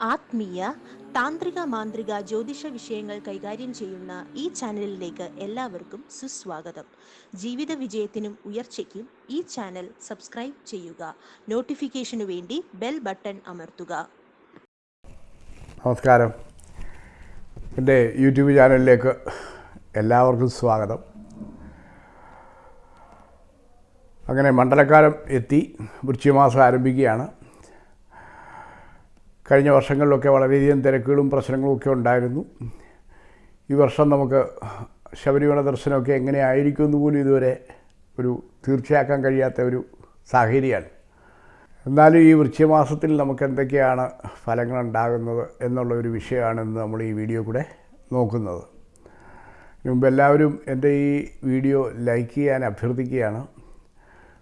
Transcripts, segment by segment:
ആത്മീയ താന്ത്രിക മാന്ത്രിക ജ്യോതിഷ വിഷയങ്ങൾ കൈകാര്യം ചെയ്യുന്ന ഈ ചാനലിലേക്ക് എല്ലാവർക്കും സുസ്വാഗതം. ജീവിത വിജയത്തിനും ഉയർച്ചയ്ക്കും ഈ ചാനൽ സബ്സ്ക്രൈബ് ചെയ്യുക. നോട്ടിഫിക്കേഷനു വേണ്ടി ബെൽ ബട്ടൺ അമർത്തുക. നമസ്കാരം. എന്റെ യൂട്യൂബ് ചാനലിലേക്ക് എല്ലാവർക്കും സ്വാഗതം. അങ്ങനെ മണ്ഡലക്കാലം എത്തി വൃശ്ചികമാസം ആരംഭിക്കുകയാണ്. കഴിഞ്ഞ വർഷങ്ങളിലൊക്കെ വളരെയധികം തിരക്കുകളും പ്രശ്നങ്ങളും ഒക്കെ ഉണ്ടായിരുന്നു. ഈ വർഷം നമുക്ക് ശബരിമല ദർശനമൊക്കെ എങ്ങനെയായിരിക്കും എന്ന് പോലും ഇതുവരെ ഒരു തീർച്ചയാക്കാൻ കഴിയാത്ത ഒരു സാഹചര്യമാണ്. എന്നാലും ഈ വൃക്ഷമാസത്തിൽ നമുക്ക് എന്തൊക്കെയാണ് ഫലങ്ങൾ ഉണ്ടാകുന്നത് എന്നുള്ള ഒരു വിഷയമാണ് ഇന്ന് നമ്മൾ ഈ വീഡിയോ കൂടെ നോക്കുന്നത്. മുമ്പ് എല്ലാവരും എന്റെ ഈ വീഡിയോ ലൈക്ക് ചെയ്യാൻ അഭ്യർത്ഥിക്കുകയാണ്.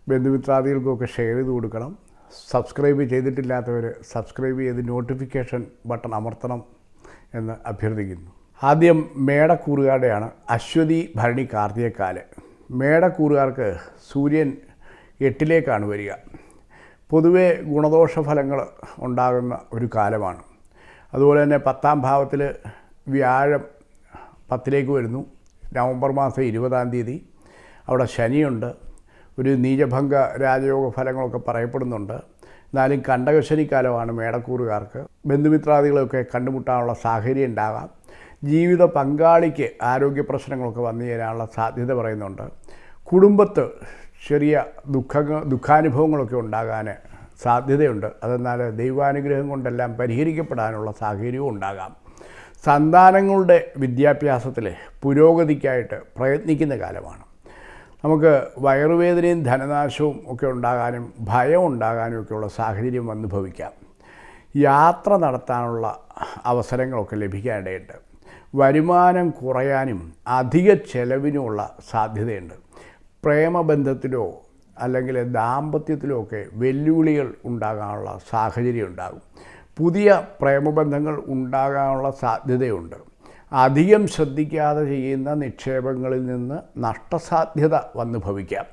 ബന്ധുമിത്രാദികൾക്കൊക്കെ ഷെയർ ചെയ്ത് കൊടുക്കണം. സബ്സ്ക്രൈബ് ചെയ്തിട്ടില്ലാത്തവർ സബ്സ്ക്രൈബ് ചെയ്ത് നോട്ടിഫിക്കേഷൻ ബട്ടൺ അമർത്തണം എന്ന് അഭ്യർത്ഥിക്കുന്നു. ആദ്യം മേടക്കൂറുകാരുടെയാണ് അശ്വതി ഭരണി കാർത്തികക്കാൽ. മേടക്കൂറുകാർക്ക് സൂര്യൻ എട്ടിലേക്കാണ് വരിക. പൊതുവെ ഗുണദോഷ ഫലങ്ങൾ ഉണ്ടാകുന്ന ഒരു കാലമാണ്. അതുപോലെ തന്നെ പത്താം ഭാവത്തിൽ വ്യാഴം പത്തിലേക്ക് വരുന്നു. നവംബർ മാസം ഇരുപതാം തീയതി. അവിടെ ശനിയുണ്ട്. ഒരു നീചഭംഗ രാജയോഗ ഫലങ്ങളൊക്കെ പറയപ്പെടുന്നുണ്ട്. എന്നാലും കണ്ടകശനി കാലമാണ് മേടക്കൂറുകാർക്ക് ബന്ധുമിത്രാദികളെയൊക്കെ കണ്ടുമുട്ടാനുള്ള സാഹചര്യം ഉണ്ടാകാം. ജീവിത പങ്കാളിക്ക് ആരോഗ്യ പ്രശ്നങ്ങളൊക്കെ വന്നു ചേരാനുള്ള സാധ്യത പറയുന്നുണ്ട്. കുടുംബത്ത് ചെറിയ ദുഃഖങ്ങൾ ദുഃഖാനുഭവങ്ങളൊക്കെ ഉണ്ടാകാൻ സാധ്യതയുണ്ട്. അതെന്നാൽ ദൈവാനുഗ്രഹം കൊണ്ടെല്ലാം പരിഹരിക്കപ്പെടാനുള്ള സാഹചര്യവും ഉണ്ടാകാം. സന്താനങ്ങളുടെ വിദ്യാഭ്യാസത്തിൽ പുരോഗതിക്കായിട്ട് പ്രയത്നിക്കുന്ന കാലമാണ്. നമുക്ക് വയറുവേദനയും ധനനാശവും ഒക്കെ ഉണ്ടാകാനും ഭയം ഉണ്ടാകാനും ഒക്കെയുള്ള സാഹചര്യം വന്നു യാത്ര നടത്താനുള്ള അവസരങ്ങളൊക്കെ ലഭിക്കാനിടയുണ്ട് വരുമാനം കുറയാനും അധിക ചെലവിനുമുള്ള സാധ്യതയുണ്ട്. പ്രേമബന്ധത്തിലോ അല്ലെങ്കിൽ ദാമ്പത്യത്തിലോ ഒക്കെ വെല്ലുവിളികൾ ഉണ്ടാകാനുള്ള സാഹചര്യം ഉണ്ടാകും. പുതിയ പ്രേമബന്ധങ്ങൾ ഉണ്ടാകാനുള്ള സാധ്യതയുണ്ട്. അധികം ശ്രദ്ധിക്കാതെ ചെയ്യുന്ന നിക്ഷേപങ്ങളിൽ നിന്ന് നഷ്ടസാധ്യത വന്നു ഭവിക്കാം.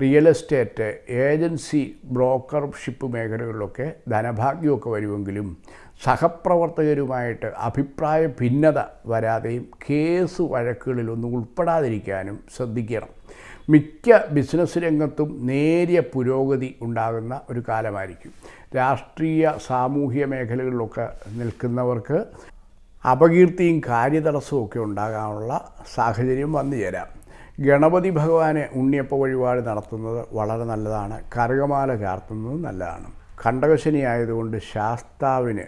റിയൽ എസ്റ്റേറ്റ് ഏജൻസി ബ്രോക്കർഷിപ്പ് മേഖലകളിലൊക്കെ ധനഭാഗ്യമൊക്കെ വരുമെങ്കിലും സഹപ്രവർത്തകരുമായിട്ട് അഭിപ്രായ ഭിന്നത വരാതെയും കേസ് വഴക്കുകളിലൊന്നും ഉൾപ്പെടാതിരിക്കാനും ശ്രദ്ധിക്കണം. മിക്ക ബിസിനസ് രംഗത്തും നേരിയ പുരോഗതി ഉണ്ടാകുന്ന ഒരു കാലമായിരിക്കും. രാഷ്ട്രീയ സാമൂഹ്യ മേഖലകളിലൊക്കെ നിൽക്കുന്നവർക്ക് അപകീർത്തിയും കാര്യതടസ്സവും ഒക്കെ ഉണ്ടാകാനുള്ള സാഹചര്യം വന്നു ചേരാം. ഗണപതി ഭഗവാനെ ഉണ്ണിയപ്പ വഴിപാട് നടത്തുന്നത് വളരെ നല്ലതാണ്. കറുകമാല ചാർത്തുന്നത് നല്ലതാണ്. കണ്ടകശനി ആയതുകൊണ്ട് ശാസ്താവിന്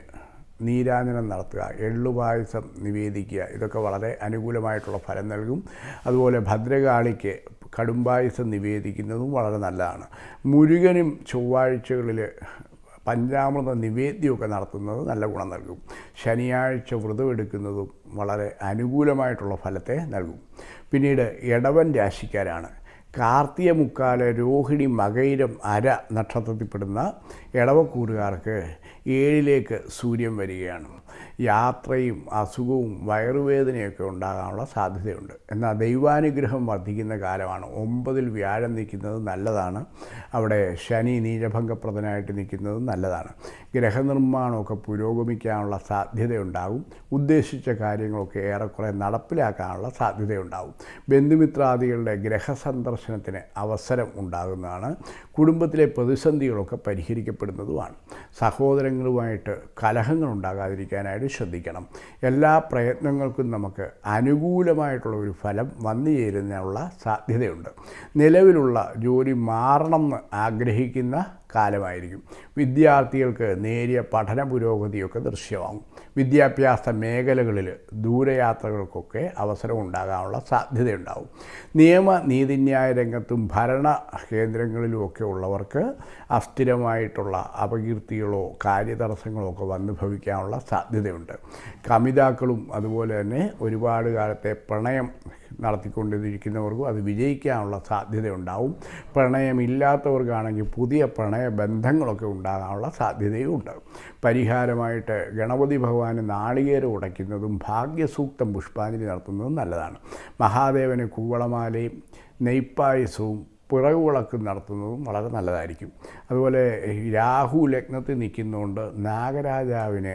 നീരാജനം നടത്തുക എള്ളുപായസം നിവേദിക്കുക ഇതൊക്കെ വളരെ അനുകൂലമായിട്ടുള്ള ഫലം നൽകും. അതുപോലെ ഭദ്രകാളിക്ക് കടുംപായസം നിവേദിക്കുന്നതും വളരെ നല്ലതാണ്. മുരുകനും ചൊവ്വാഴ്ചകളിൽ പഞ്ചാമൃത നിവേദ്യമൊക്കെ നടത്തുന്നത് നല്ല ഗുണം നൽകും. ശനിയാഴ്ച വ്രതമെടുക്കുന്നതും വളരെ അനുകൂലമായിട്ടുള്ള ഫലത്തെ നൽകും. പിന്നീട് ഇടവൻ രാശിക്കാരാണ്. കാർത്തിക മുക്കാല രോഹിണി മകയിരം അര നക്ഷത്രത്തിൽപ്പെടുന്ന ഇടവക്കൂറുകാർക്ക് ഏഴിലേക്ക് സൂര്യൻ വരികയാണ്. യാത്രയും അസുഖവും വയറുവേദനയൊക്കെ ഉണ്ടാകാനുള്ള സാധ്യതയുണ്ട്. എന്നാൽ ദൈവാനുഗ്രഹം വർദ്ധിക്കുന്ന കാലമാണ്. ഒമ്പതിൽ വ്യാഴം നിൽക്കുന്നത് നല്ലതാണ്. അവിടെ ശനി നീരഭംഗപ്രദനായിട്ട് നിൽക്കുന്നത് നല്ലതാണ്. ഗ്രഹനിർമ്മാണമൊക്കെ പുരോഗമിക്കാനുള്ള സാധ്യതയുണ്ടാകും. ഉദ്ദേശിച്ച കാര്യങ്ങളൊക്കെ ഏറെക്കുറെ നടപ്പിലാക്കാനുള്ള സാധ്യതയുണ്ടാകും. ബന്ധുമിത്രാദികളുടെ ഗ്രഹസന്ദർശനത്തിന് അവസരം ഉണ്ടാകുന്നതാണ്. കുടുംബത്തിലെ പ്രതിസന്ധികളൊക്കെ പരിഹരിക്കപ്പെടുന്നതുമാണ്. സഹോദരങ്ങളുമായിട്ട് കലഹങ്ങൾ ഉണ്ടാകാതിരിക്കാനായിട്ട് ശ്രദ്ധിക്കണം. എല്ലാ പ്രയത്നങ്ങൾക്കും നമുക്ക് അനുകൂലമായിട്ടുള്ള ഒരു ഫലം വന്നു ചേരുന്നതിനുള്ള സാധ്യതയുണ്ട്. നിലവിലുള്ള ജോലി മാറണം എന്ന് ആഗ്രഹിക്കുന്ന കാലമായിരിക്കും. വിദ്യാർത്ഥികൾക്ക് നേരിയ പഠന പുരോഗതിയൊക്കെ ദൃശ്യമാകും. വിദ്യാഭ്യാസ മേഖലകളിൽ ദൂരയാത്രകൾക്കൊക്കെ അവസരം ഉണ്ടാകാനുള്ള സാധ്യതയുണ്ടാവും നിയമ നീതിന്യായ രംഗത്തും ഭരണ കേന്ദ്രങ്ങളിലുമൊക്കെ ഉള്ളവർക്ക് അസ്ഥിരമായിട്ടുള്ള അപകീർത്തികളോ കാര്യതടസ്സങ്ങളോ ഒക്കെ വന്നു ഭവിക്കാനുള്ള സാധ്യതയുണ്ട്. കമിതാക്കളും അതുപോലെ തന്നെ ഒരുപാട് കാലത്തെ പ്രണയം നടത്തിക്കൊണ്ടിരിക്കുന്നവർക്കും അത് വിജയിക്കാനുള്ള സാധ്യതയുണ്ടാവും. പ്രണയമില്ലാത്തവർക്കാണെങ്കിൽ പുതിയ പ്രണയ ബന്ധങ്ങളൊക്കെ ഉണ്ടാകാനുള്ള സാധ്യതയും ഉണ്ട് പരിഹാരമായിട്ട് ഗണപതി ഭഗവാന് നാളികേരം ഉടയ്ക്കുന്നതും ഭാഗ്യസൂക്തം പുഷ്പാഞ്ജലി നടത്തുന്നതും നല്ലതാണ്. മഹാദേവന് കൂവളമാലയും നെയ്പ്പായസവും പിറകു നടത്തുന്നതും വളരെ നല്ലതായിരിക്കും. അതുപോലെ രാഹു ലഗ്നത്തിൽ നിൽക്കുന്നതുകൊണ്ട് നാഗരാജാവിന്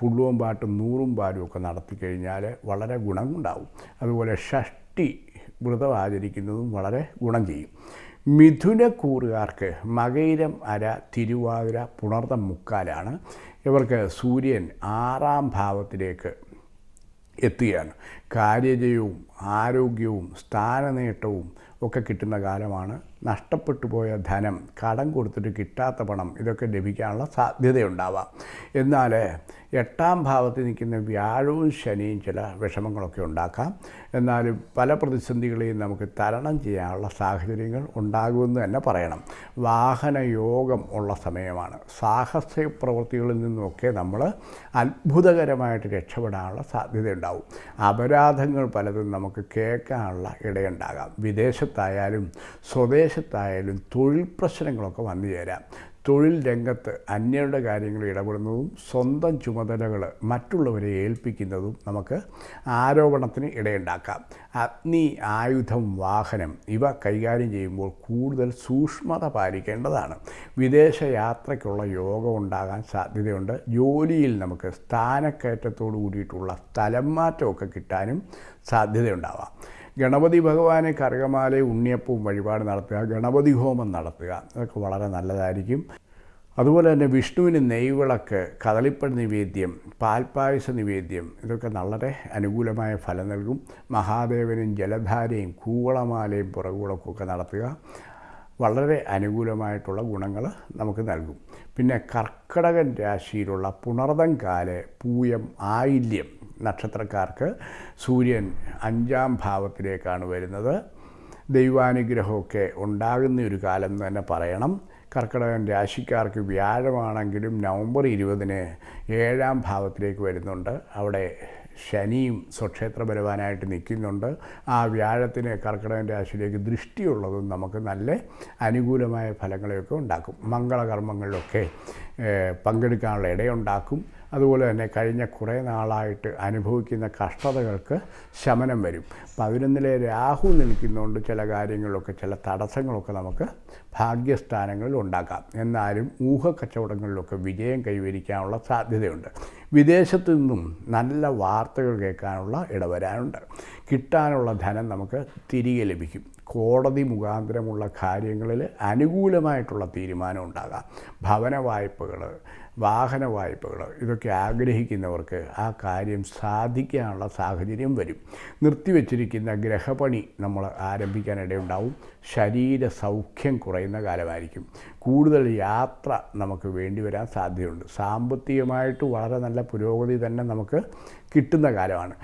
പുള്ളുവും പാട്ടും നൂറും പാടും ഒക്കെ നടത്തി കഴിഞ്ഞാൽ വളരെ ഗുണമുണ്ടാവും. അതുപോലെ ഷഷ്ടി വ്രതം ആചരിക്കുന്നതും വളരെ ഗുണം ചെയ്യും. മിഥുനക്കൂറുകാർക്ക് മകയിരം അര തിരുവാതിര പുണർതം മുക്കാലാണ്. ഇവർക്ക് സൂര്യൻ ആറാം ഭാവത്തിലേക്ക് എത്തുകയാണ്. കാര്യജയവും ആരോഗ്യവും സ്ഥാനനേട്ടവും ഒക്കെ കിട്ടുന്ന കാലമാണ്. നഷ്ടപ്പെട്ടു പോയ ധനം കടം കൊടുത്തിട്ട് കിട്ടാത്ത പണം ഇതൊക്കെ ലഭിക്കാനുള്ള സാധ്യതയുണ്ടാവാം. എന്നാൽ എട്ടാം ഭാവത്തിൽ നിൽക്കുന്ന വ്യാഴവും ശനിയും ചില വിഷമങ്ങളൊക്കെ ഉണ്ടാക്കാം. എന്നാലും പല പ്രതിസന്ധികളെയും നമുക്ക് തരണം ചെയ്യാനുള്ള സാഹചര്യങ്ങൾ ഉണ്ടാകുമെന്ന് തന്നെ പറയണം. വാഹന യോഗം ഉള്ള സമയമാണ്. സാഹസ പ്രവൃത്തികളിൽ നിന്നുമൊക്കെ നമ്മൾ അത്ഭുതകരമായിട്ട് രക്ഷപ്പെടാനുള്ള സാധ്യതയുണ്ടാവും. അപരാധങ്ങൾ പലതും നമുക്ക് കേൾക്കാനുള്ള ഇടയുണ്ടാകാം. വിദേശത്തായാലും സ്വദേശത്തായാലും തൊഴിൽ പ്രശ്നങ്ങളൊക്കെ വന്നു ചേരാം. തൊഴിൽ രംഗത്ത് അന്യരുടെ കാര്യങ്ങൾ ഇടപെടുന്നതും സ്വന്തം ചുമതലകൾ മറ്റുള്ളവരെ ഏൽപ്പിക്കുന്നതും നമുക്ക് ആരോപണത്തിന് ഇടയുണ്ടാക്കാം. അഗ്നി ആയുധം വാഹനം ഇവ കൈകാര്യം ചെയ്യുമ്പോൾ കൂടുതൽ സൂക്ഷ്മത പാലിക്കേണ്ടതാണ്. വിദേശ യാത്രയ്ക്കുള്ള യോഗം ഉണ്ടാകാൻ സാധ്യതയുണ്ട്. ജോലിയിൽ നമുക്ക് സ്ഥാനക്കയറ്റത്തോടു കൂടിയിട്ടുള്ള സ്ഥലം മാറ്റമൊക്കെ കിട്ടാനും സാധ്യതയുണ്ടാവാം. ഗണപതി ഭഗവാനെ കറുകമാല ഉണ്ണിയപ്പവും വഴിപാട് നടത്തുക ഗണപതി ഹോമം നടത്തുക അതൊക്കെ വളരെ നല്ലതായിരിക്കും. അതുപോലെ തന്നെ വിഷ്ണുവിന് നെയ്വിളക്ക് കദളിപ്പഴ നിവേദ്യം പാൽപ്പായസ നിവേദ്യം ഇതൊക്കെ വളരെ അനുകൂലമായ ഫലം നൽകും. മഹാദേവനും ജലധാരയും കൂവളമാലയും പുറകുളക്കൊക്കെ നടത്തുക. വളരെ അനുകൂലമായിട്ടുള്ള ഗുണങ്ങൾ നമുക്ക് നൽകും. പിന്നെ കർക്കടകൻ രാശിയിലുള്ള പുണർതം കാൽ പൂയം ആയില്യം നക്ഷത്രക്കാർക്ക് സൂര്യൻ അഞ്ചാം ഭാവത്തിലേക്കാണ് വരുന്നത്. ദൈവാനുഗ്രഹമൊക്കെ ഉണ്ടാകുന്ന ഒരു കാലം തന്നെ പറയണം. കർക്കിടകൻ രാശിക്കാർക്ക് വ്യാഴമാണെങ്കിലും നവംബർ ഇരുപതിന് ഏഴാം ഭാവത്തിലേക്ക് വരുന്നുണ്ട്. അവിടെ ശനിയും സ്വക്ഷേത്ര ബലവാനായിട്ട് നിൽക്കുന്നുണ്ട്. ആ വ്യാഴത്തിന് കർക്കിടകൻ രാശിയിലേക്ക് ദൃഷ്ടിയുള്ളതും നമുക്ക് നല്ല അനുകൂലമായ ഫലങ്ങളെയൊക്കെ ഉണ്ടാക്കും. മംഗളകർമ്മങ്ങളിലൊക്കെ പങ്കെടുക്കാനുള്ള ഇടയുണ്ടാക്കും. അതുപോലെ തന്നെ കഴിഞ്ഞ കുറേ നാളായിട്ട് അനുഭവിക്കുന്ന കഷ്ടതകൾക്ക് ശമനം വരും. പതിനൊന്നിലെ രാഹു നിൽക്കുന്നതുകൊണ്ട് ചില കാര്യങ്ങളൊക്കെ ചില തടസ്സങ്ങളൊക്കെ നമുക്ക് ഭാഗ്യസ്ഥാനങ്ങളിൽ ഉണ്ടാക്കാം. എന്നാലും ഊഹക്കച്ചവടങ്ങളിലൊക്കെ വിജയം കൈവരിക്കാനുള്ള സാധ്യതയുണ്ട്. വിദേശത്തു നിന്നും നല്ല വാർത്തകൾ കേൾക്കാനുള്ള ഇടവരാനുണ്ട്. കിട്ടാനുള്ള ധനം നമുക്ക് തിരികെ ലഭിക്കും. കോടതി മുഖാന്തരമുള്ള കാര്യങ്ങളിൽ അനുകൂലമായിട്ടുള്ള തീരുമാനം ഉണ്ടാകാം. ഭവന വായ്പകൾ വാഹന വായ്പകൾ ഇതൊക്കെ ആഗ്രഹിക്കുന്നവർക്ക് ആ കാര്യം സാധിക്കാനുള്ള സാഹചര്യം വരും. നിർത്തിവെച്ചിരിക്കുന്ന ഗ്രഹപണി നമ്മൾ ആരംഭിക്കാനിടയുണ്ടാവും ശരീര സൗഖ്യം കുറയുന്ന കാലമായിരിക്കും. കൂടുതൽ യാത്ര നമുക്ക് വേണ്ടി വരാൻ സാധ്യതയുണ്ട്. സാമ്പത്തികമായിട്ട് വളരെ നല്ല പുരോഗതി തന്നെ നമുക്ക് കിട്ടുന്ന കാലമാണ്.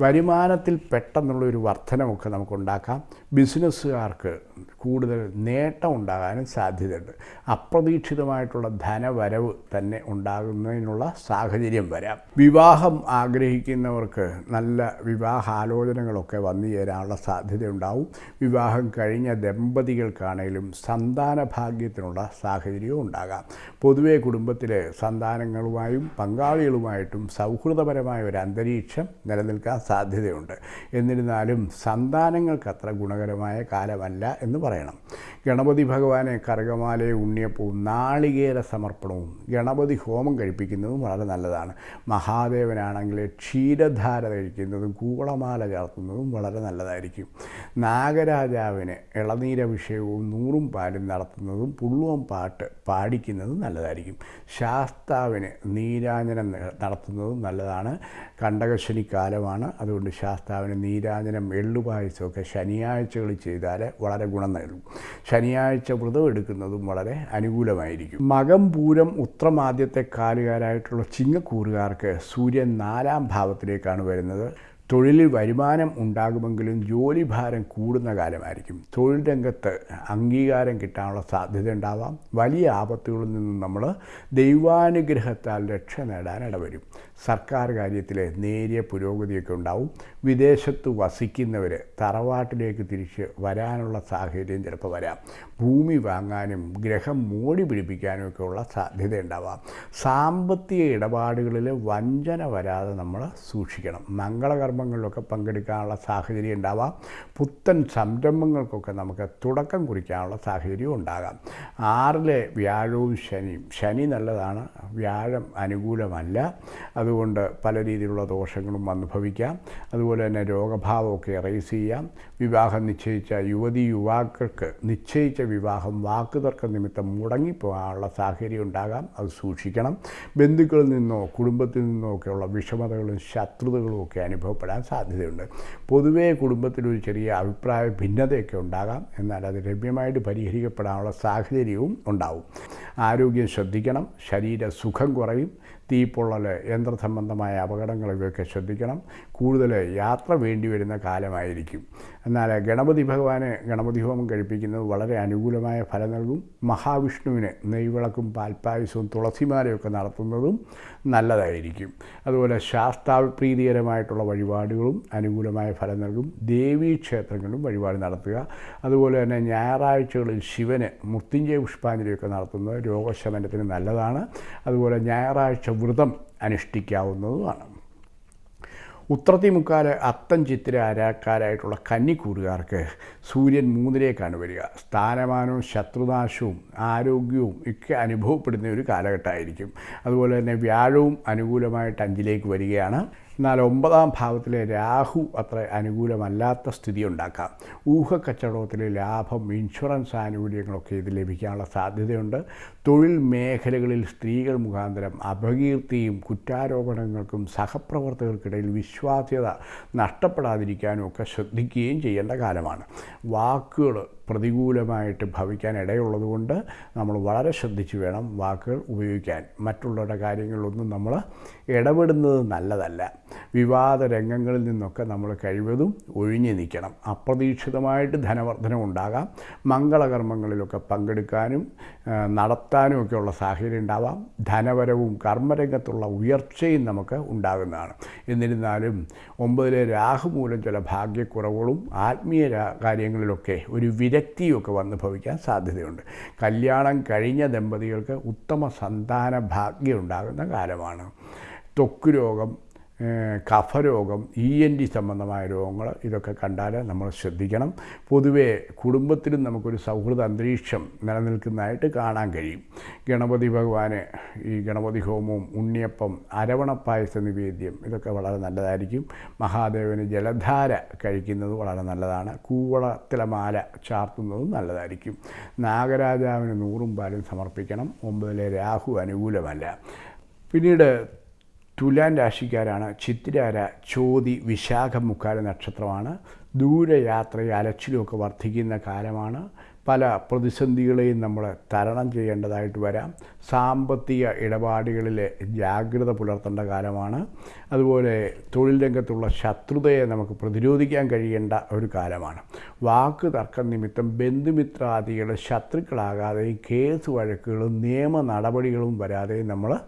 വരുമാനത്തിൽ പെട്ടെന്നുള്ള ഒരു വർധനമൊക്കെ നമുക്കുണ്ടാക്കാം ബിസിനസ്സുകാർക്ക് കൂടുതൽ നേട്ടം ഉണ്ടാകാനും സാധ്യതയുണ്ട്. അപ്രതീക്ഷിതമായിട്ടുള്ള ധനവരവ് തന്നെ ഉണ്ടാകുന്നതിനുള്ള സാഹചര്യം വരാം. വിവാഹം ആഗ്രഹിക്കുന്നവർക്ക് നല്ല വിവാഹാലോചനകളൊക്കെ വന്നു ചേരാനുള്ള സാധ്യതയുണ്ടാവും. വിവാഹം കഴിഞ്ഞ ദമ്പതികൾക്കാണെങ്കിലും സന്താന ഭാഗ്യത്തിനുള്ള സാഹചര്യവും ഉണ്ടാകാം. പൊതുവെ കുടുംബത്തിലെ സന്താനങ്ങളുമായും പങ്കാളികളുമായിട്ടും സൗഹൃദപരമായ ഒരു അന്തരീക്ഷം നിലനിൽക്കാൻ സാധ്യതയുണ്ട്. എന്നിരുന്നാലും സന്താനങ്ങൾക്ക് അത്ര ഗുണകരമായ കാലമല്ല എന്ന് പറയണം. ഗണപതി ഭഗവാനെ കറുകമാലയും ഉണ്ണിയപ്പവും നാളികേര സമർപ്പണവും ഗണപതി ഹോമം കഴിപ്പിക്കുന്നതും വളരെ നല്ലതാണ്. മഹാദേവനാണെങ്കിൽ ക്ഷീരധാര കഴിക്കുന്നതും കൂവളമാല ചേർത്തുന്നതും വളരെ നല്ലതായിരിക്കും. നാഗരാജാവിന് ഇളനീരഭിഷേകവും നൂറും പാലും നടത്തുന്നതും പുള്ളുവം പാട്ട് പാടിക്കുന്നതും നല്ലതായിരിക്കും. ശാസ്താവിന് നീരാഞ്ജനം നടത്തുന്നതും നല്ലതാണ്. കണ്ടകശനി കാലമാണ് അതുകൊണ്ട് ശാസ്താവിന് നീരാഞ്ജനം എള്ളുപായസമൊക്കെ ശനിയാഴ്ചകൾ ചെയ്താൽ വളരെ ഗുണം നൽകും ശനിയാഴ്ച വ്രതം എടുക്കുന്നതും വളരെ അനുകൂലമായിരിക്കും. മകം പൂരം ഉത്രമാദ്യത്തെ കാലുകാരായിട്ടുള്ള ചിങ്ങക്കൂറുകാർക്ക് സൂര്യൻ നാലാം ഭാവത്തിലേക്കാണ് വരുന്നത്. തൊഴിലിൽ വരുമാനം ഉണ്ടാകുമെങ്കിലും ജോലിഭാരം കൂടുന്ന കാലമായിരിക്കും. തൊഴിൽ രംഗത്ത് അംഗീകാരം കിട്ടാനുള്ള സാധ്യത ഉണ്ടാവാം. വലിയ ആപത്തുകളിൽ നിന്നും നമ്മൾ ദൈവാനുഗ്രഹത്താൽ രക്ഷ നേടാൻ ഇടവരും. സർക്കാർ കാര്യത്തിലെ നേരിയ പുരോഗതിയൊക്കെ ഉണ്ടാവും. വിദേശത്ത് വസിക്കുന്നവർ തറവാട്ടിലേക്ക് തിരിച്ച് വരാനുള്ള സാഹചര്യം ചിലപ്പോൾ വരാം. ഭൂമി വാങ്ങാനും ഗ്രഹം മോടി പിടിപ്പിക്കാനും ഒക്കെ ഉള്ള സാധ്യത ഉണ്ടാവാം. സാമ്പത്തിക ഇടപാടുകളിൽ വഞ്ചന വരാതെ നമ്മൾ സൂക്ഷിക്കണം. മംഗളകർമ്മ കർമ്മങ്ങളിലൊക്കെ പങ്കെടുക്കാനുള്ള സാഹചര്യം ഉണ്ടാവാം. പുത്തൻ സംരംഭങ്ങൾക്കൊക്കെ നമുക്ക് തുടക്കം കുറിക്കാനുള്ള സാഹചര്യം ഉണ്ടാകാം. ആറിലെ വ്യാഴവും ശനിയും. ശനി നല്ലതാണ്. വ്യാഴം അനുകൂലമല്ല. അതുകൊണ്ട് പല രീതിയിലുള്ള ദോഷങ്ങളും അനുഭവിക്കാം. അതുപോലെ തന്നെ രോഗഭാവമൊക്കെ റേസ് ചെയ്യാം. വിവാഹം നിശ്ചയിച്ച യുവതി യുവാക്കൾക്ക് നിശ്ചയിച്ച വിവാഹം വാക്കുതർക്ക നിമിത്തം മുടങ്ങിപ്പോകാനുള്ള സാഹചര്യം ഉണ്ടാകാം. അത് സൂക്ഷിക്കണം. ബന്ധുക്കളിൽ നിന്നോ കുടുംബത്തിൽ നിന്നോ ഒക്കെയുള്ള വിഷമതകളും ശത്രുതകളും ഒക്കെ അനുഭവപ്പെടാൻ സാധ്യതയുണ്ട്. പൊതുവേ കുടുംബത്തിലൊരു ചെറിയ അഭിപ്രായ ഭിന്നതയൊക്കെ ഉണ്ടാകാം. എന്നാൽ അത് രമ്യമായിട്ട് പരിഹരിക്കപ്പെടാനുള്ള സാഹചര്യവും ഉണ്ടാവും. ആരോഗ്യം ശ്രദ്ധിക്കണം ശരീര സുഖം കുറയും തീപ്പൊള്ളൽ യന്ത്രസംബന്ധമായ അപകടങ്ങളൊക്കെ ശ്രദ്ധിക്കണം കൂടുതൽ യാത്ര വേണ്ടി വരുന്ന കാലമായിരിക്കും. എന്നാൽ ഗണപതി ഭഗവാന് ഗണപതി ഹോമം കഴിപ്പിക്കുന്നത് വളരെ അനുകൂലമായ ഫലം നൽകും. മഹാവിഷ്ണുവിന് നെയ്വിളക്കും പാൽപ്പായസവും തുളസിമാലയൊക്കെ നടത്തുന്നതും നല്ലതായിരിക്കും. അതുപോലെ ശാസ്താപ്രീതികരമായിട്ടുള്ള വഴിപാടുകളും അനുകൂലമായ ഫലം നൽകും. ദേവീ ക്ഷേത്രങ്ങളിലും വഴിപാട് നടത്തുക. അതുപോലെ തന്നെ ഞായറാഴ്ചകളിൽ ശിവന് മൃത്യുഞ്ജയ പുഷ്പാഞ്ജലിയൊക്കെ നടത്തുന്നത് രോഗശമനത്തിന് നല്ലതാണ്. അതുപോലെ ഞായറാഴ്ച വ്രതം അനുഷ്ഠിക്കാവുന്നതുമാണ്. ഉത്രത്തി മുക്കാൽ അത്തം ചിത്തിര അരാക്കാരായിട്ടുള്ള കന്നിക്കൂറുകാർക്ക് സൂര്യൻ മൂന്നിലേക്കാണ് വരിക. സ്ഥാനമാനവും ശത്രുനാശവും ആരോഗ്യവും ഒക്കെ അനുഭവപ്പെടുന്ന ഒരു കാലഘട്ടമായിരിക്കും. അതുപോലെ തന്നെ വ്യാഴവും അനുകൂലമായിട്ട് അഞ്ചിലേക്ക് വരികയാണ്. എന്നാൽ ഒമ്പതാം ഭാവത്തിലെ രാഹു അത്ര അനുകൂലമല്ലാത്ത സ്ഥിതി ഉണ്ടാക്കാം. ഊഹക്കച്ചവടത്തിലെ ലാഭം ഇൻഷുറൻസ് ആനുകൂല്യങ്ങളൊക്കെ ഇത് ലഭിക്കാനുള്ള സാധ്യതയുണ്ട്. തൊഴിൽ മേഖലകളിൽ സ്ത്രീകൾ മുഖാന്തരം അപകീർത്തിയും കുറ്റാരോപണങ്ങൾക്കും സഹപ്രവർത്തകർക്കിടയിൽ വിശ്വാസ്യത നഷ്ടപ്പെടാതിരിക്കാനും ഒക്കെ ശ്രദ്ധിക്കുകയും ചെയ്യേണ്ട കാലമാണ്. വാക്കുകൾ പ്രതികൂലമായിട്ട് ഭവിക്കാൻ ഇടയുള്ളതുകൊണ്ട് നമ്മൾ വളരെ ശ്രദ്ധിച്ച് വേണം വാക്കുകൾ ഉപയോഗിക്കാൻ. മറ്റുള്ളവരുടെ കാര്യങ്ങളിലൊന്നും നമ്മൾ ഇടപെടുന്നത് നല്ലതല്ല. വിവാദ രംഗങ്ങളിൽ നിന്നൊക്കെ നമ്മൾ കഴിവതും ഒഴിഞ്ഞു നിൽക്കണം. അപ്രതീക്ഷിതമായിട്ട് ധനവർദ്ധനം ഉണ്ടാകാം മംഗളകർമ്മങ്ങളിലൊക്കെ പങ്കെടുക്കാനും നടത്താനും ഒക്കെയുള്ള സാഹചര്യം ഉണ്ടാവാം. ധനപരവും കർമ്മരംഗത്തുള്ള ഉയർച്ചയും നമുക്ക് ഉണ്ടാകുന്നതാണ്. എന്നിരുന്നാലും ഒമ്പതിലെ രാഹു മൂലം ചില ഭാഗ്യക്കുറവുകളും ആത്മീയ കാര്യങ്ങളിലൊക്കെ ഒരു വിരക്തിയൊക്കെ വന്ന് ഭവിക്കാൻ സാധ്യതയുണ്ട്. കല്യാണം കഴിഞ്ഞ ദമ്പതികൾക്ക് ഉത്തമ സന്താന ഭാഗ്യം ഉണ്ടാകുന്ന കാലമാണ്. ത്വക്ക് രോഗം കഫരോഗം ഇ എൻ ഡി സംബന്ധമായ രോഗങ്ങൾ ഇതൊക്കെ കണ്ടാൽ നമ്മൾ ശ്രദ്ധിക്കണം. പൊതുവേ കുടുംബത്തിലും നമുക്കൊരു സൗഹൃദ അന്തരീക്ഷം നിലനിൽക്കുന്നതായിട്ട് കാണാൻ കഴിയും. ഗണപതി ഭഗവാന് ഈ ഗണപതി ഹോമവും ഉണ്ണിയപ്പം അരവണപ്പായസ നിവേദ്യം ഇതൊക്കെ വളരെ നല്ലതായിരിക്കും. മഹാദേവന് ജലധാര കഴിക്കുന്നത് വളരെ നല്ലതാണ്. കൂവളത്തിലെ മാല ചാർത്തുന്നതും നല്ലതായിരിക്കും. നാഗരാജാവിന് നൂറും പാലും സമർപ്പിക്കണം. ഒമ്പതിലെ രാഹു അനുകൂലമല്ല. പിന്നീട് തുലാൻ രാശിക്കാരാണ്. ചിത്തിരാര ചോതി വിശാഖം മുക്കാല നക്ഷത്രമാണ്. ദൂരയാത്രയെ അലച്ചിലുമൊക്കെ വർദ്ധിക്കുന്ന കാലമാണ്. പല പ്രതിസന്ധികളെയും നമ്മൾ തരണം ചെയ്യേണ്ടതായിട്ട് വരാം. സാമ്പത്തിക ഇടപാടുകളിൽ ജാഗ്രത പുലർത്തേണ്ട കാലമാണ്. അതുപോലെ തൊഴിൽ രംഗത്തുള്ള ശത്രുതയെ നമുക്ക് പ്രതിരോധിക്കാൻ കഴിയേണ്ട ഒരു കാലമാണ്. വാക്ക് തർക്കം നിമിത്തം ബന്ധുമിത്രാദികൾ ശത്രുക്കളാകാതെ കേസ് വഴക്കുകളും നിയമ നടപടികളും വരാതെ നമ്മൾ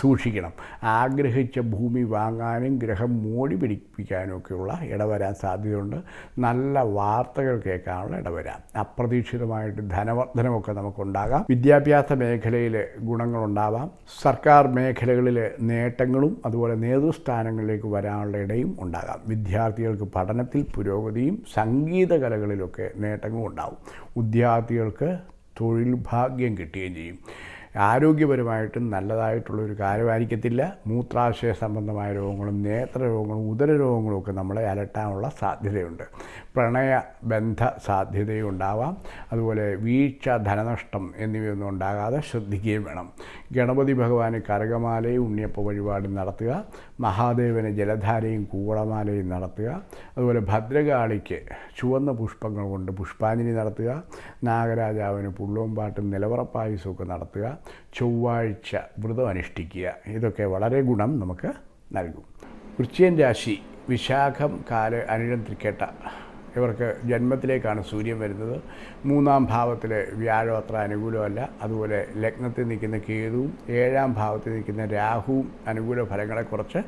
സൂക്ഷിക്കണം. ആഗ്രഹിച്ച ഭൂമി വാങ്ങാനും ഗ്രഹം മോടി പിടിപ്പിക്കാനും ഒക്കെയുള്ള ഇടവരാൻ സാധ്യതയുണ്ട്. നല്ല വാർത്തകൾ കേൾക്കാനുള്ള ഇടവരാം. അപ്രതീക്ഷിതമായിട്ട് ധനവർദ്ധനമൊക്കെ നമുക്കുണ്ടാകാം. വിദ്യാഭ്യാസ മേഖലയിൽ ഗുണങ്ങളുണ്ടാവാം. സർക്കാർ മേഖലകളിലെ നേട്ടങ്ങളും അതുപോലെ നേതൃസ്ഥാനങ്ങളിലേക്ക് വരാനുള്ള ഇടയും ഉണ്ടാകാം. വിദ്യാർത്ഥികൾക്ക് പഠനത്തിൽ പുരോഗതിയും സംഗീത കലകളിലൊക്കെ നേട്ടങ്ങളും ഉണ്ടാവും. വിദ്യാർത്ഥികൾക്ക് തൊഴിൽ ഭാഗ്യം കിട്ടുകയും ചെയ്യും. ആരോഗ്യപരമായിട്ടും നല്ലതായിട്ടുള്ളൊരു കാര്യമായിരിക്കത്തില്ല. മൂത്രാശയ സംബന്ധമായ രോഗങ്ങളും നേത്ര രോഗങ്ങളും ഉദര രോഗങ്ങളും ഒക്കെ നമ്മളെ അലട്ടാനുള്ള സാധ്യതയുണ്ട്. പ്രണയ ബന്ധ സാധ്യതയും ഉണ്ടാവാം അതുപോലെ വീഴ്ച ധനനഷ്ടം എന്നിവയൊന്നും ഉണ്ടാകാതെ ശ്രദ്ധിക്കുകയും വേണം. ഗണപതി ഭഗവാന് കരകമാലയും ഉണ്ണിയപ്പ വഴിപാടും നടത്തുക. മഹാദേവന് ജലധാരയും കൂവളമാലയും നടത്തുക. അതുപോലെ ഭദ്രകാളിക്ക് ചുവന്ന പുഷ്പങ്ങൾ കൊണ്ട് പുഷ്പാഞ്ജലി നടത്തുക. നാഗരാജാവിന് പുള്ളോമ്പാട്ടും നിലവറപ്പായസമൊക്കെ നടത്തുക. ചൊവ്വാഴ്ച വ്രതം അനുഷ്ഠിക്കുക. ഇതൊക്കെ വളരെ ഗുണം നമുക്ക് നൽകും. വൃശ്ചികൻ രാശി വിശാഖം കാല അനിഴം തൃക്കേട്ട. ഇവർക്ക് ജന്മത്തിലേക്കാണ് സൂര്യൻ വരുന്നത്. മൂന്നാം ഭാവത്തിൽ വ്യാഴം അത്ര അനുകൂലമല്ല. അതുപോലെ ലഗ്നത്തിൽ നിൽക്കുന്ന കേതുവും ഏഴാം ഭാവത്തിൽ നിൽക്കുന്ന രാഹുവും അനുകൂല ഫലങ്ങളെ കുറച്ച്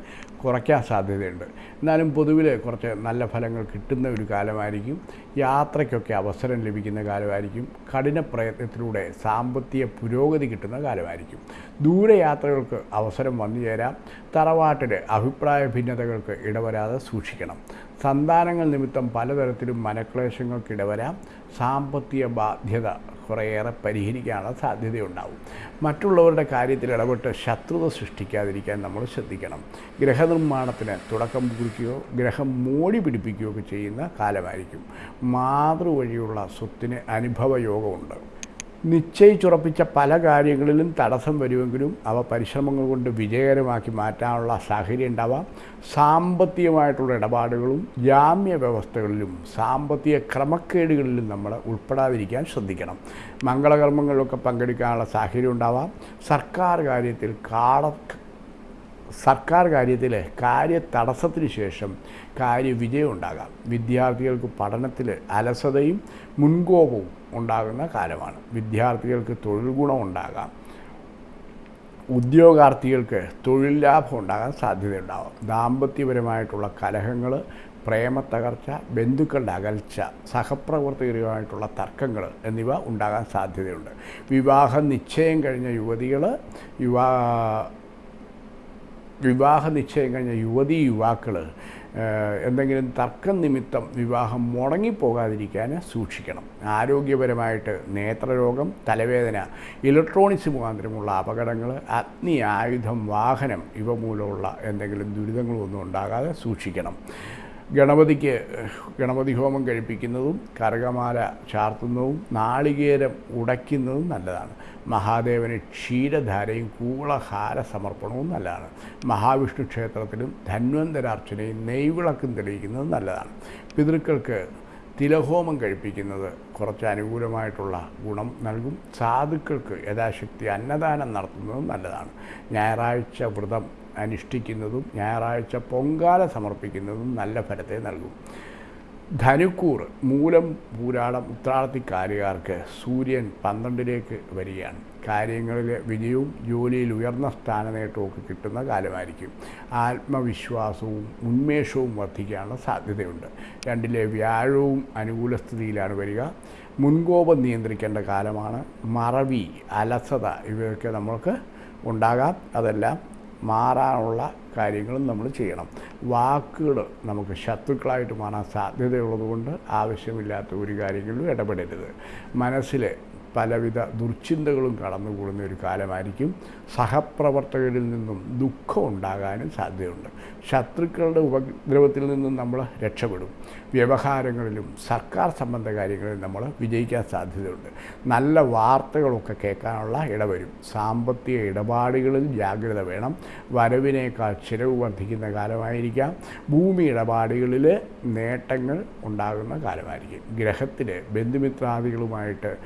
കുറയ്ക്കാൻ സാധ്യതയുണ്ട്. എന്നാലും പൊതുവിൽ കുറച്ച് നല്ല ഫലങ്ങൾ കിട്ടുന്ന ഒരു കാലമായിരിക്കും. യാത്രയ്ക്കൊക്കെ അവസരം ലഭിക്കുന്ന കാലമായിരിക്കും. കഠിന പ്രയത്നത്തിലൂടെ സാമ്പത്തിക പുരോഗതി കിട്ടുന്ന കാലമായിരിക്കും. ദൂരയാത്രകൾക്ക് അവസരം വന്നു ചേരാം തറവാട്ടിൽ അഭിപ്രായ ഭിന്നതകൾക്ക് ഇടവരാതെ സൂക്ഷിക്കണം. സന്താനങ്ങൾ നിമിത്തം പലതരത്തിലും മനക്ലേശങ്ങൾക്ക് ഇടവരാം സാമ്പത്തിക ബാധ്യത കുറേയേറെ പരിഹരിക്കാനുള്ള സാധ്യതയുണ്ടാവും. മറ്റുള്ളവരുടെ കാര്യത്തിൽ ഇടപെട്ട് ശത്രുത സൃഷ്ടിക്കാതിരിക്കാൻ നമ്മൾ ശ്രദ്ധിക്കണം. ഗ്രഹനിർമ്മാണത്തിന് തുടക്കം കുറിക്കുകയോ ഗ്രഹം മോടി പിടിപ്പിക്കുകയോ ഒക്കെ ചെയ്യുന്ന കാലമായിരിക്കും. മാതൃവഴിയുള്ള സ്വത്തിന് അനുഭവ യോഗമുണ്ട് നിശ്ചയിച്ചുറപ്പിച്ച പല കാര്യങ്ങളിലും തടസ്സം വരുമെങ്കിലും അവ പരിശ്രമങ്ങൾ കൊണ്ട് വിജയകരമാക്കി മാറ്റാനുള്ള സാഹചര്യം ഉണ്ടാവാം. സാമ്പത്തികമായിട്ടുള്ള ഇടപാടുകളും ജാമ്യ വ്യവസ്ഥകളിലും സാമ്പത്തിക ക്രമക്കേടുകളിലും നമ്മൾ ഉൾപ്പെടാതിരിക്കാൻ ശ്രദ്ധിക്കണം. മംഗളകർമ്മങ്ങളിലൊക്കെ പങ്കെടുക്കാനുള്ള സാഹചര്യം ഉണ്ടാവാം. സർക്കാർ കാര്യത്തിൽ കാട സർക്കാർ കാര്യത്തിൽ കാര്യ തടസ്സത്തിന് ശേഷം കാര്യവിജയം ഉണ്ടാകാം. വിദ്യാർത്ഥികൾക്ക് പഠനത്തിൽ അലസതയും മുൻകോപവും ഉണ്ടാകുന്ന കാലമാണ് വിദ്യാർത്ഥികൾക്ക് തൊഴിൽ ഗുണം ഉണ്ടാകാം. ഉദ്യോഗാർത്ഥികൾക്ക് തൊഴിൽ ലാഭം ഉണ്ടാകാൻ സാധ്യതയുണ്ടാകും. ദാമ്പത്യപരമായിട്ടുള്ള കലഹങ്ങൾ പ്രേമത്തകർച്ച ബന്ധുക്കളുടെ അകൽച്ച സഹപ്രവർത്തകരുമായിട്ടുള്ള തർക്കങ്ങൾ എന്നിവ ഉണ്ടാകാൻ സാധ്യതയുണ്ട്. വിവാഹ നിശ്ചയം കഴിഞ്ഞ യുവതികൾ യുവാ വിവാഹ നിശ്ചയം കഴിഞ്ഞ യുവതി യുവാക്കൾ എന്തെങ്കിലും തർക്കം നിമിത്തം വിവാഹം മുടങ്ങിപ്പോകാതിരിക്കാൻ സൂക്ഷിക്കണം. ആരോഗ്യപരമായിട്ട് നേത്രരോഗം തലവേദന ഇലക്ട്രോണിക്സ് മുഖാന്തരമുള്ള അപകടങ്ങൾ അഗ്നി ആയുധം വാഹനം ഇവ മൂലമുള്ള എന്തെങ്കിലും ദുരിതങ്ങളൊന്നും ഉണ്ടാകാതെ സൂക്ഷിക്കണം. ഗണപതിക്ക് ഗണപതി ഹോമം കഴിപ്പിക്കുന്നതും കരകമാല ചാർത്തുന്നതും നാളികേരം ഉടയ്ക്കുന്നതും നല്ലതാണ്. മഹാദേവന് ക്ഷീരധാരയും കൂളഹാര സമർപ്പണവും നല്ലതാണ്. മഹാവിഷ്ണു ക്ഷേത്രത്തിലും ധന്വന്തരാർച്ചനയും നെയ്വിളക്കും തെളിയിക്കുന്നതും നല്ലതാണ്. പിതൃക്കൾക്ക് തിലഹോമം കഴിപ്പിക്കുന്നത് കുറച്ച് അനുകൂലമായിട്ടുള്ള ഗുണം നൽകും. സാധുക്കൾക്ക് യഥാശക്തി അന്നദാനം നടത്തുന്നതും നല്ലതാണ്. ഞായറാഴ്ച വ്രതം അനുഷ്ഠിക്കുന്നതും ഞായറാഴ്ച പൊങ്കാല സമർപ്പിക്കുന്നതും നല്ല ഫലത്തെ നൽകും. ധനുക്കൂർ മൂലം പൂരാടം ഉത്രാടത്തിക്കാരുകാർക്ക് സൂര്യൻ പന്ത്രണ്ടിലേക്ക് വരികയാണ്. കാര്യങ്ങളിലെ വിജയവും ജോലിയിൽ ഉയർന്ന സ്ഥാനനേട്ടവും ഒക്കെ കിട്ടുന്ന കാലമായിരിക്കും. ആത്മവിശ്വാസവും ഉന്മേഷവും വർദ്ധിക്കാനുള്ള സാധ്യതയുണ്ട്. രണ്ടിലെ വ്യാഴവും അനുകൂല സ്ഥിതിയിലാണ് വരിക. മുൻകോപം നിയന്ത്രിക്കേണ്ട കാലമാണ്. മറവി അലസത ഇവയൊക്കെ നമ്മൾക്ക് ഉണ്ടാകാം. അതെല്ലാം മാറാനുള്ള കാര്യങ്ങളും നമ്മൾ ചെയ്യണം. വാക്കുകൾ നമുക്ക് ശത്രുക്കളായിട്ട് മാറാൻ സാധ്യതയുള്ളതുകൊണ്ട് ആവശ്യമില്ലാത്ത ഒരു കാര്യങ്ങളിലും ഇടപെടരുത്. മനസ്സിൽ പലവിധ ദുർചിന്തകളും കടന്നുകൂടുന്ന ഒരു കാലമായിരിക്കും. സഹപ്രവർത്തകരിൽ നിന്നും ദുഃഖം ഉണ്ടാകാനും സാധ്യതയുണ്ട്. ശത്രുക്കളുടെ ഉപദ്രവത്തിൽ നിന്നും നമ്മൾ രക്ഷപ്പെടും. വ്യവഹാരങ്ങളിലും സർക്കാർ സംബന്ധ കാര്യങ്ങളിൽ നമ്മൾ വിജയിക്കാൻ സാധ്യതയുണ്ട്. നല്ല വാർത്തകളൊക്കെ കേൾക്കാനുള്ള ഇടവരും. സാമ്പത്തിക ഇടപാടുകളിൽ ജാഗ്രത വേണം. വരവിനേക്കാൾ ചിലവ് വർദ്ധിക്കുന്ന കാലമായിരിക്കാം. ഭൂമി ഇടപാടുകളിൽ നേട്ടങ്ങൾ ഉണ്ടാകുന്ന കാലമായിരിക്കും. ഗ്രഹത്തിലെ ബന്ധുമിത്രാദികളുമായിട്ട്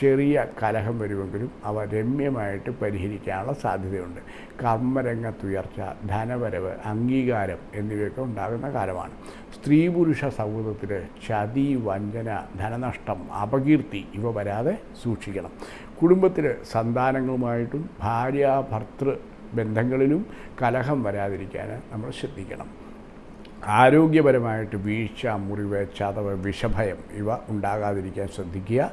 ചെറിയ കലഹം വരുമെങ്കിലും അവ രമ്യമായിട്ട് പരിഹരിക്കാനുള്ള സാധ്യതയുണ്ട്. കർമ്മരംഗത്തുയർച്ച ധനവരവ് അംഗീകാരം എന്നിവയൊക്കെ ഉണ്ടാകുന്ന കാലമാണ്. സ്ത്രീ പുരുഷ സൗഹൃദത്തിൽ ചതി വഞ്ചന ധനനഷ്ടം അപകീർത്തി ഇവ വരാതെ സൂക്ഷിക്കണം. കുടുംബത്തിൽ സന്താനങ്ങളുമായിട്ടും ഭാര്യ ഭർത്തൃ ബന്ധങ്ങളിലും കലഹം വരാതിരിക്കാൻ നമ്മൾ ശ്രദ്ധിക്കണം. ആരോഗ്യപരമായിട്ട് വീഴ്ച മുറിവ് ചതവ് വിഷഭയം ഇവ ഉണ്ടാകാതിരിക്കാൻ ശ്രദ്ധിക്കുക.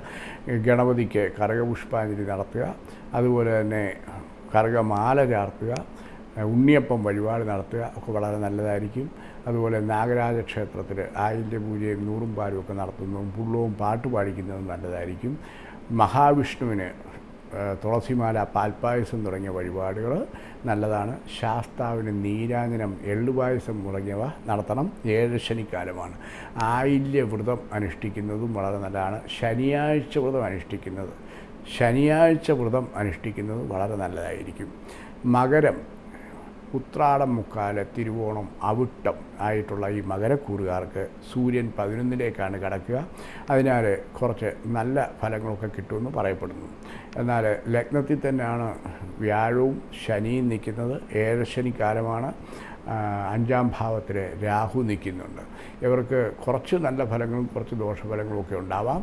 ഗണപതിക്ക് കരകപുഷ്പാഞ്ജലി നടത്തുക. അതുപോലെ തന്നെ കരകമാല ചാർത്തുക. ഉണ്ണിയപ്പം വഴിപാട് നടത്തുക. ഒക്കെ വളരെ നല്ലതായിരിക്കും. അതുപോലെ നാഗരാജ ക്ഷേത്രത്തിൽ ആയിന്റെ പൂജയും നൂറും പാലും ഒക്കെ നടത്തുന്നതും പുള്ളവും പാട്ട് പാടിക്കുന്നതും നല്ലതായിരിക്കും. മഹാവിഷ്ണുവിന് തുളസിമാല പാൽപ്പായസം തുടങ്ങിയ വഴിപാടുകൾ നല്ലതാണ്. ശാസ്താവിന് നീരാഞ്ജനം എള്ളുപായസം തുടങ്ങിയവ നടത്തണം. ഏഴ് ശനിക്കാലമാണ്. ആയില്യ വ്രതം അനുഷ്ഠിക്കുന്നതും വളരെ നല്ലതാണ്. ശനിയാഴ്ച വ്രതം അനുഷ്ഠിക്കുന്നത് ശനിയാഴ്ച വ്രതം അനുഷ്ഠിക്കുന്നത് വളരെ നല്ലതായിരിക്കും. മകരം ഉത്രാടം മുക്കാൽ തിരുവോണം അവിട്ടം ആയിട്ടുള്ള ഈ മകരക്കൂറുകാർക്ക് സൂര്യൻ പതിനൊന്നിലേക്കാണ് കടക്കുക. അതിനാൽ കുറച്ച് നല്ല ഫലങ്ങളൊക്കെ കിട്ടുമെന്ന് പറയപ്പെടുന്നു. എന്നാൽ ലഗ്നത്തിൽ തന്നെയാണ് വ്യാഴവും ശനിയും നിൽക്കുന്നത്. ഏഴശനിക്കാലമാണ് അഞ്ചാം ഭാവത്തിൽ രാഹു നിൽക്കുന്നുണ്ട്. ഇവർക്ക് കുറച്ച് നല്ല ഫലങ്ങളും കുറച്ച് ദോഷഫലങ്ങളും ഒക്കെ ഉണ്ടാവാം.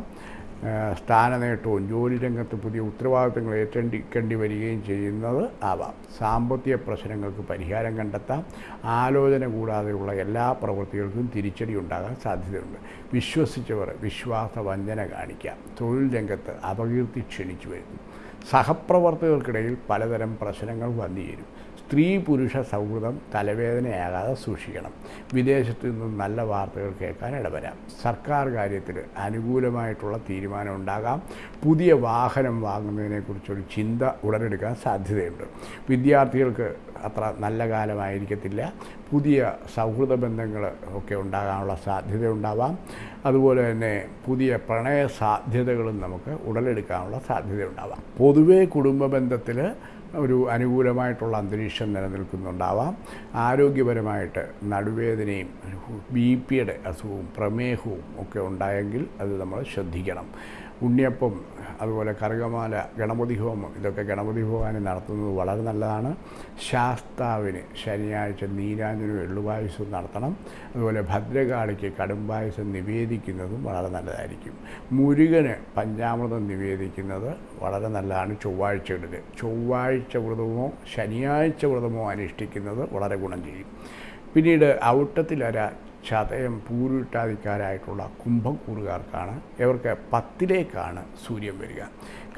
സ്ഥാനനേട്ടവും ജോലി രംഗത്ത് പുതിയ ഉത്തരവാദിത്തങ്ങൾ ഏറ്റെടുക്കേണ്ടി വരികയും ചെയ്യുന്നത് ആവാം. സാമ്പത്തിക പ്രശ്നങ്ങൾക്ക് പരിഹാരം കണ്ടെത്താം. ആലോചന കൂടാതെയുള്ള എല്ലാ പ്രവൃത്തികൾക്കും തിരിച്ചടി ഉണ്ടാകാൻ സാധ്യതയുണ്ട്. വിശ്വസിച്ചവർ വിശ്വാസ വഞ്ചന കാണിക്കാം. തൊഴിൽ രംഗത്ത് അപകീർത്തി ക്ഷണിച്ചു വരുന്നു സഹപ്രവർത്തകർക്കിടയിൽ പലതരം പ്രശ്നങ്ങൾ വന്നുചേരും സ്ത്രീ പുരുഷ സൗഹൃദം തലവേദനയാകാതെ സൂക്ഷിക്കണം. വിദേശത്തു നിന്നും നല്ല വാർത്തകൾ കേൾക്കാൻ ഇടവരാം. സർക്കാർ കാര്യത്തിൽ അനുകൂലമായിട്ടുള്ള തീരുമാനം ഉണ്ടാകാം. പുതിയ വാഹനം വാങ്ങുന്നതിനെക്കുറിച്ചൊരു ചിന്ത ഉടലെടുക്കാൻ സാധ്യതയുണ്ട്. വിദ്യാർത്ഥികൾക്ക് അത്ര നല്ല കാലമായിരിക്കത്തില്ല. പുതിയ സൗഹൃദ ബന്ധങ്ങൾ ഒക്കെ ഉണ്ടാകാനുള്ള സാധ്യത ഉണ്ടാവാം അതുപോലെ തന്നെ പുതിയ പ്രണയ സാധ്യതകളും നമുക്ക് ഉടലെടുക്കാനുള്ള സാധ്യത ഉണ്ടാവാം പൊതുവേ കുടുംബ ബന്ധത്തിൽ ഒരു അനുകൂലമായിട്ടുള്ള അന്തരീക്ഷം നിലനിൽക്കുന്നുണ്ടാവാം. ആരോഗ്യപരമായിട്ട് നടുവേദനയും ബി പിയുടെ അസുഖവും പ്രമേഹവും ഒക്കെ ഉണ്ടായെങ്കിൽ അത് നമ്മൾ ശ്രദ്ധിക്കണം. ഉണ്ണിയപ്പം അതുപോലെ കറുകമാല ഗണപതി ഹോമം ഇതൊക്കെ ഗണപതി ഭഗവാന് നടത്തുന്നത് വളരെ നല്ലതാണ്. ശാസ്താവിന് ശനിയാഴ്ച നീരാഞ്ജനും എള്ളുപായസവും നടത്തണം. അതുപോലെ ഭദ്രകാളിക്ക് കടുംപായസം നിവേദിക്കുന്നതും വളരെ നല്ലതായിരിക്കും. മുരുകന് പഞ്ചാമൃതം നിവേദിക്കുന്നത് വളരെ നല്ലതാണ് ചൊവ്വാഴ്ചകളിൽ ചൊവ്വാഴ്ച വ്രതമോ ശനിയാഴ്ച വ്രതമോ അനുഷ്ഠിക്കുന്നത് വളരെ ഗുണം ചെയ്യും. പിന്നീട് ഔട്ടത്തിലര ചതയം പൂരുട്ടാതിക്കാരായിട്ടുള്ള കുംഭക്കൂറുകാർക്കാണ് ഇവർക്ക് പത്തിലേക്കാണ് സൂര്യൻ വരിക.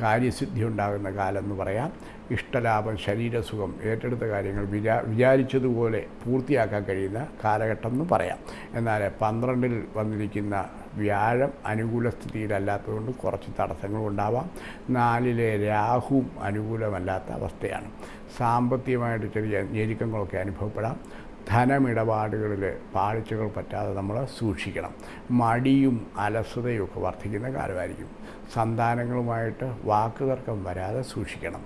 കാര്യസിദ്ധി ഉണ്ടാകുന്ന കാലം എന്ന് പറയാം. ഇഷ്ടലാഭം ശരീരസുഖം ഏറ്റെടുത്ത കാര്യങ്ങൾ വിചാ വിചാരിച്ചതുപോലെ പൂർത്തിയാക്കാൻ കഴിയുന്ന കാലഘട്ടം എന്ന് പറയാം. എന്നാൽ പന്ത്രണ്ടിൽ വന്നിരിക്കുന്ന വ്യാഴം അനുകൂല സ്ഥിതിയിലല്ലാത്തതുകൊണ്ട് കുറച്ച് തടസ്സങ്ങളും ഉണ്ടാവാം. നാലിലെ രാഹുവും അനുകൂലമല്ലാത്ത അവസ്ഥയാണ്. സാമ്പത്തികമായിട്ട് ചെറിയ ഞെരുക്കങ്ങളൊക്കെ അനുഭവപ്പെടാം. ധനമിടപാടുകളിൽ പാളിച്ചകൾ പറ്റാതെ നമ്മൾ സൂക്ഷിക്കണം. മടിയും അലസതയും ഒക്കെ വർദ്ധിക്കുന്ന കാലമായിരിക്കും. സന്താനങ്ങളുമായിട്ട് വാക്കുതർക്കം വരാതെ സൂക്ഷിക്കണം.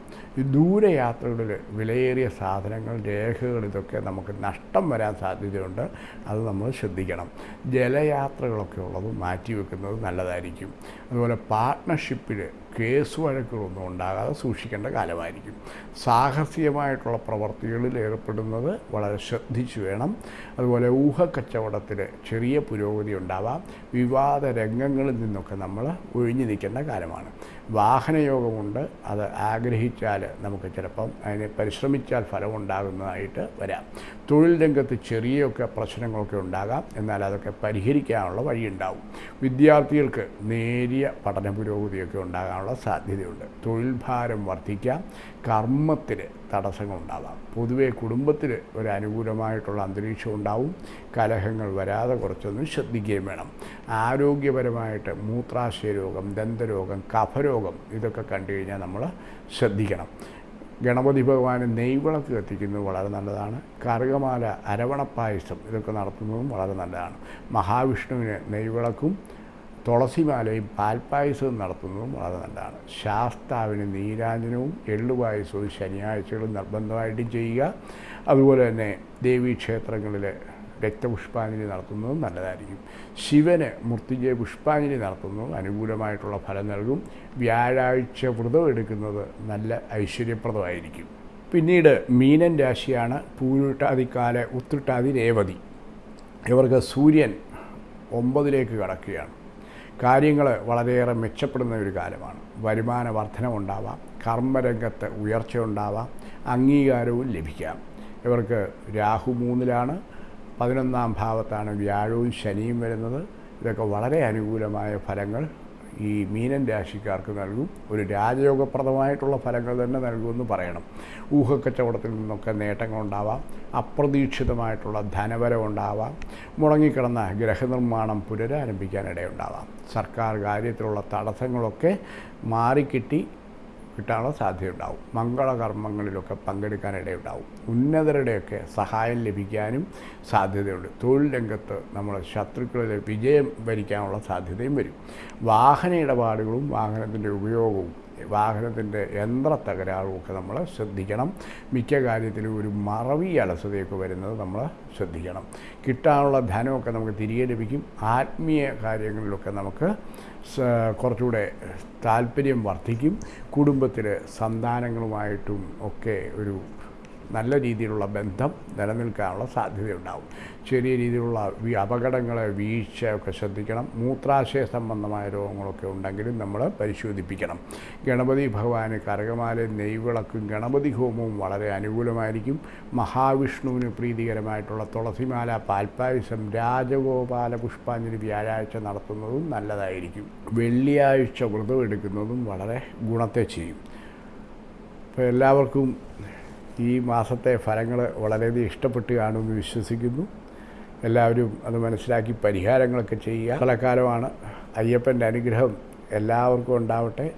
ദൂരയാത്രകളിൽ വിലയേറിയ സാധനങ്ങൾ രേഖകൾ ഇതൊക്കെ നമുക്ക് നഷ്ടം വരാൻ സാധ്യതയുണ്ട്. അത് നമ്മൾ ശ്രദ്ധിക്കണം. ജലയാത്രകളൊക്കെ ഉള്ളത് മാറ്റിവെക്കുന്നത് നല്ലതായിരിക്കും. അതുപോലെ പാർട്ട്ണർഷിപ്പിൽ കേസ് വഴക്കുകളൊന്നും ഉണ്ടാകാതെ സൂക്ഷിക്കേണ്ട കാലമായിരിക്കും. സാഹസികമായിട്ടുള്ള പ്രവർത്തികളിൽ ഏർപ്പെടുന്നത് വളരെ ശ്രദ്ധിച്ചു വേണം. അതുപോലെ ഊഹക്കച്ചവടത്തിൽ ചെറിയ പുരോഗതി ഉണ്ടാവാം. വിവാദ രംഗങ്ങളിൽ നിന്നൊക്കെ നമ്മൾ ഒഴിഞ്ഞു നിൽക്കേണ്ട കാലമാണ്. വാഹനയോഗമുണ്ട്. അത് ആഗ്രഹിച്ചാൽ നമുക്ക് ചിലപ്പം അതിന് പരിശ്രമിച്ചാൽ ഫലം ഉണ്ടാകുന്നതായിട്ട് വരാം. തൊഴിൽ രംഗത്ത് ചെറിയൊക്കെ പ്രശ്നങ്ങളൊക്കെ ഉണ്ടാകാം. എന്നാൽ അതൊക്കെ പരിഹരിക്കാനുള്ള വഴിയുണ്ടാവും. വിദ്യാർത്ഥികൾക്ക് നേരിയ പഠന പുരോഗതിയൊക്കെ ഉണ്ടാകാനുള്ള സാധ്യതയുണ്ട്. തൊഴിൽ ഭാരം വർദ്ധിക്കാം. കർമ്മത്തിൽ തടസ്സങ്ങളുണ്ടാവാം. പൊതുവെ കുടുംബത്തിൽ ഒരു അനുകൂലമായിട്ടുള്ള അന്തരീക്ഷം ഉണ്ടാവും. കലഹങ്ങൾ വരാതെ കുറച്ചൊന്നും ശ്രദ്ധിക്കുകയും വേണം. ആരോഗ്യപരമായിട്ട് മൂത്രാശയ രോഗം ദന്തരോഗം കഫരോഗം ഇതൊക്കെ കണ്ടു കഴിഞ്ഞാൽ നമ്മൾ ശ്രദ്ധിക്കണം. ഗണപതി ഭഗവാന് നെയ്വിളക്ക് കത്തിക്കുന്നത് വളരെ നല്ലതാണ്. കറുകമാല അരവണപ്പായസം ഇതൊക്കെ നടത്തുന്നതും വളരെ നല്ലതാണ്. മഹാവിഷ്ണുവിന് നെയ്വിളക്കും തുളസിമാലയും പാൽപ്പായസവും നടത്തുന്നതും വളരെ നല്ലതാണ്. ശാസ്താവിന് നീരാഞ്ജനവും എള്ളുപായസവും ശനിയാഴ്ചകളും നിർബന്ധമായിട്ടും ചെയ്യുക. അതുപോലെ തന്നെ ദേവീക്ഷേത്രങ്ങളിൽ രക്തപുഷ്പാഞ്ജലി നടത്തുന്നതും നല്ലതായിരിക്കും. ശിവന് മൃത്യുജയ പുഷ്പാഞ്ജലി നടത്തുന്നതും അനുകൂലമായിട്ടുള്ള ഫലം നൽകും. വ്യാഴാഴ്ച വ്രതം എടുക്കുന്നത് നല്ല ഐശ്വര്യപ്രദമായിരിക്കും. പിന്നീട് മീനൻ രാശിയാണ് പൂരുട്ടാതിക്കാല ഉത്തിട്ടാതി രേവതി. ഇവർക്ക് സൂര്യൻ ഒമ്പതിലേക്ക് കടക്കുകയാണ്. കാര്യങ്ങൾ വളരെയേറെ മെച്ചപ്പെടുന്ന ഒരു കാലമാണ് വരുമാന വർധനമുണ്ടാവാം കർമ്മരംഗത്ത് ഉയർച്ച ഉണ്ടാവാം അംഗീകാരവും ലഭിക്കാം. ഇവർക്ക് രാഹു മൂന്നിലാണ് പതിനൊന്നാം ഭാവത്താണ് വ്യാഴവും ശനിയും വരുന്നത്. ഇതൊക്കെ വളരെ അനുകൂലമായ ഫലങ്ങൾ ഈ മീനൻ രാശിക്കാർക്ക് നൽകും. ഒരു രാജയോഗപ്രദമായിട്ടുള്ള ഫലങ്ങൾ തന്നെ നൽകുമെന്ന് പറയണം. ഊഹക്കച്ചവടത്തിൽ നിന്നൊക്കെ നേട്ടങ്ങളുണ്ടാവാം അപ്രതീക്ഷിതമായിട്ടുള്ള ധനവരം ഉണ്ടാവാം. മുടങ്ങിക്കിടന്ന ഗ്രഹനിർമ്മാണം പുനരാരംഭിക്കാനിടയുണ്ടാവാം സർക്കാർ കാര്യത്തിലുള്ള തടസ്സങ്ങളൊക്കെ മാറിക്കിട്ടി കിട്ടാനുള്ള സാധ്യതയുണ്ടാവും. മംഗളകർമ്മങ്ങളിലൊക്കെ പങ്കെടുക്കാനിടയുണ്ടാവും. ഉന്നതരുടെയൊക്കെ സഹായം ലഭിക്കാനും സാധ്യതയുണ്ട്. തൊഴിൽ രംഗത്ത് നമ്മൾ ശത്രുക്കളിൽ വിജയം വരിക്കാനുള്ള സാധ്യതയും വരും. വാഹന ഇടപാടുകളും വാഹനത്തിന്റെ ഉപയോഗവും വാഹനത്തിന്റെ യന്ത്ര തകരാറുമൊക്കെ നമ്മൾ ശ്രദ്ധിക്കണം. മിക്ക കാര്യത്തിലും ഒരു മറവി അലസതയൊക്കെ വരുന്നത് നമ്മൾ ശ്രദ്ധിക്കണം. കിട്ടാനുള്ള ധനമൊക്കെ നമുക്ക് തിരികെ ലഭിക്കും. ആത്മീയ കാര്യങ്ങളിലൊക്കെ നമുക്ക് കുറച്ചുകൂടെ താല്പര്യം വർദ്ധിക്കും. കുടുംബത്തിൽ സന്താനങ്ങളുമായിട്ടും ഒക്കെ ഒരു നല്ല രീതിയിലുള്ള ബന്ധം നിലനിൽക്കാനുള്ള സാധ്യതയുണ്ടാവും. ചെറിയ രീതിയിലുള്ള അപകടങ്ങൾ വീഴ്ചയൊക്കെ ശ്രദ്ധിക്കണം. മൂത്രാശയ സംബന്ധമായ രോഗങ്ങളൊക്കെ ഉണ്ടെങ്കിലും നമ്മൾ പരിശോധിപ്പിക്കണം. ഗണപതി ഭഗവാന് കരകമാല നെയ്വിളക്കും ഗണപതി ഹോമവും വളരെ അനുകൂലമായിരിക്കും. മഹാവിഷ്ണുവിന് പ്രീതികരമായിട്ടുള്ള തുളസിമാല പാൽപ്പായസം രാജഗോപാല പുഷ്പാഞ്ജലി വ്യാഴാഴ്ച നടത്തുന്നതും നല്ലതായിരിക്കും. വെള്ളിയാഴ്ച വ്രതം എടുക്കുന്നതും വളരെ ഗുണത്തെ ചെയ്യും. അപ്പോൾ എല്ലാവർക്കും ഈ മാസത്തെ ഫലങ്ങൾ വളരെയധികം ഇഷ്ടപ്പെട്ട് കാണുമെന്ന് വിശ്വസിക്കുന്നു. എല്ലാവരും അത് മനസ്സിലാക്കി പരിഹാരങ്ങളൊക്കെ ചെയ്യുക. ഫലക്കാലമാണ് അയ്യപ്പന്റെ അനുഗ്രഹം എല്ലാവർക്കും ഉണ്ടാവട്ടെ.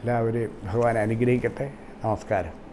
എല്ലാവരെയും ഭഗവാൻ അനുഗ്രഹിക്കട്ടെ. നമസ്കാരം.